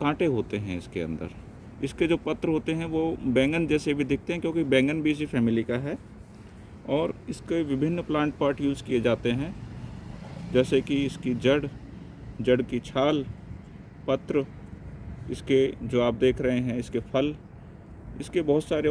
कांटे होते हैं इसके अंदर। इसके जो पत्र होते हैं वो बैंगन जैसे भी दिखते हैं, क्योंकि बैंगन भी इसी फैमिली का है। और इसके विभिन्न प्लांट पार्ट यूज़ किए जाते हैं। जैसे कि इसकी जड़ जड़ की छाल, पत्र, इसके जो आप देख रहे हैं, इसके फल, इसके बहुत सारे